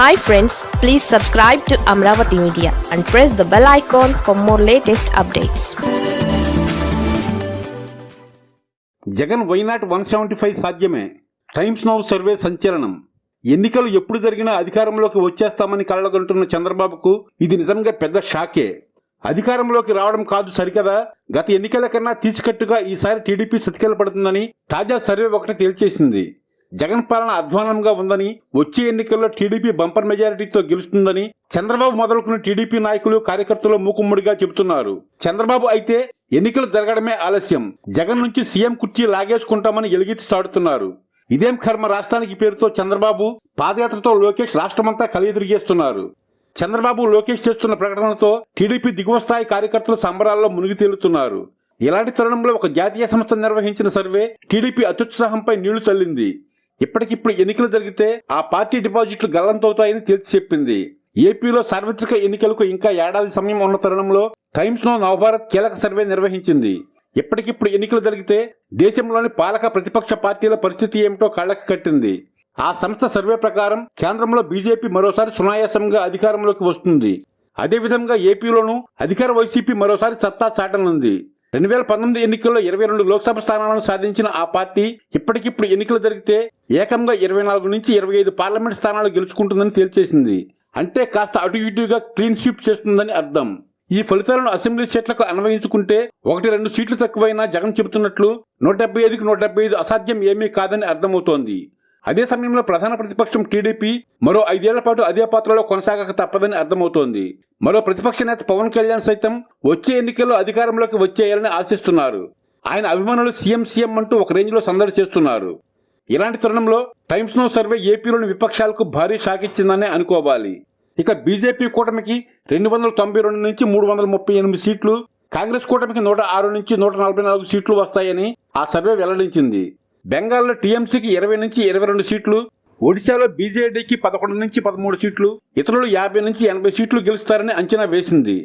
Hi friends please subscribe to Amaravati media and press the bell icon for more latest updates Jagan why not one seventy five సాధ్యమే. Times Now survey సంచలనం. ఎన్నికలు ఎప్పుడు జరిగినా అధికారంలోకి వచ్చేస్తామని కలగంటున్న చంద్రబాబుకు ఇది నిజంగా పెద్ద షాకే. అధికారంలోకి రావడం కాదు సరికదా? గత ఎన్నికల కన్నా తీసుకట్టుగా ఈసారి టీడీపీ సతికెల పడుతుందని తాజా సర్వే ఒకటి తేల్చేసింది. జగన్ పాలన అధ్వానంగా ఉందని వచ్చే ఎన్నికల్లో టీడీపీ బంపర్ మెజారిటీతో గెలుస్తుందని చంద్రబాబు మొదలుకున్న టీడీపీ నాయకులు కార్యకర్తలు మూకుమ్మడిగా చెబుతున్నారు. చంద్రబాబు అయితే ఎన్నికలు జరగడమే ఆలస్యం. జగన్ నుంచి సీఎం కుర్చీ లాగేసుకుంటామని ఎలుగెత్తి చాడుతున్నారు ఇదేం కర్మ రాష్ట్రానికి పేరుతో చంద్రబాబు పాదయాత్రతో లోకేష్ రాష్ట్రమంతా కలియదిరిగేస్తున్నారు. చంద్రబాబు లోకేష్ చేస్తున్న ప్రకటనలతో టీడీపీ దిగువ స్థాయి కార్యకర్తలు సంబరాల్లో మునిగి తేలుతున్నారు. ఇలాంటి తరుణంలో ఒక జాతీయ సంస్థ నిర్వహించిన సర్వే టీడీపీ అత్యుత్సాహంపై నీళ్ళు చల్లింది. ఇప్పటికిప్పుడు ఎన్నికలు జరిగితే ఆ పార్టీ డిపాజిట్లు గల్లంతవుతాయని తేల్చి చెప్పింది. ఏపీలో సార్వత్రిక ఎన్నికలకు ఇంకా ఏడాది సమయం ఉన్న తరుణంలో టైమ్స్ నో నవభారత్ కీలక సర్వే నిర్వహించింది. ఇప్పటికిప్పుడు ఎన్నికలు జరిగితే దేశంలోని పాలక ప్రతిపక్ష పార్టీల పరిస్థితి ఏమిటో కళ్ళకి కట్టింది. ఆ సంస్థ సర్వే ప్రకారం కేంద్రంలో బీజేపీ మరోసారి సునాయాసంగా అధికారంలోకి వస్తుంది. అదేవిధంగా ఏపీలోనూ అధికార వైసీపీ మరోసారి సత్తా చాటనుంది. రెండు వేల పంతొమ్మిది ఎన్నికల్లో ఇరవై రెండు లోక్సభ స్థానాలను సాధించిన ఆ పార్టీ ఇప్పటికిప్పుడు ఎన్నికలు జరిగితే ఏకంగా ఇరవై నాలుగు నుంచి ఇరవై ఐదు పార్లమెంట్ స్థానాలు గెలుచుకుంటుందని తేల్చేసింది. అంటే కాస్త అటు ఇటుగా క్లీన్ స్వీప్ చేస్తుందని అర్థం. ఈ ఫలితాలను అసెంబ్లీ సీట్లకు అన్వయించుకుంటే ఒకటి రెండు సీట్లు తక్కువైనా జగన్ చెబుతున్నట్లు నూట డెబ్బై ఐదుకి నూట డెబ్బై ఐదు అసాధ్యం ఏమీ కాదని అర్థమవుతోంది. అదే సమయంలో ప్రధాన ప్రతిపక్షం టీడీపీ మరో ఐదేళ్ళ పాటు అదే పాత్రలో కొనసాగక తప్పదని అర్థమవుతోంది. మరో ప్రతిపక్ష నేత పవన్ కళ్యాణ్ సైతం వచ్చే ఎన్నికల్లో అధికారంలోకి వచ్చేయాలని ఆశిస్తున్నారు. ఆయన అభిమానులు సీఎం సీఎం అంటూ ఒక రేంజ్లో సందడి చేస్తున్నారు. ఇలాంటి తరుణంలో టైమ్స్ నో సర్వే ఏపీలోని విపక్షాలకు భారీ షాక్ ఇచ్చిందనే అనుకోవాలి. ఇక బీజేపీ కూటమికి రెండు వందల తొంభై రెండు నుంచి మూడు వందల ముప్పై ఎనిమిది సీట్లు కాంగ్రెస్ కూటమికి నూట ఆరు నుంచి నూట నలభై నాలుగు సీట్లు వస్తాయని ఆ సర్వే వెల్లడించింది. బెంగాల్లో టీఎంసీకి ఇరవై నుంచి ఇరవై రెండు సీట్లు ఒడిశాలో బీజేడీకి పదకొండు నుంచి పదమూడు సీట్లు ఇతరులు యాభై నుంచి ఎనభై సీట్లు గెలుస్తారని అంచనా వేసింది.